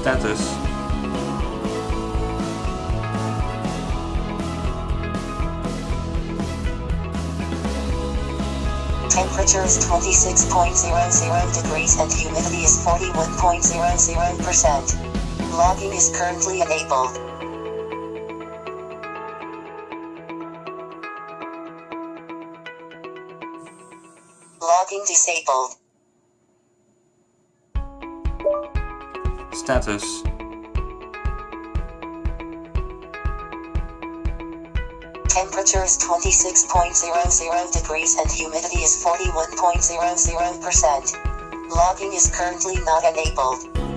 status. Temperature is 26.00 degrees and humidity is 41.00%. Logging is currently enabled. Logging disabled. Status. Temperature is 26.00 degrees and humidity is 41.00%. Logging is currently not enabled.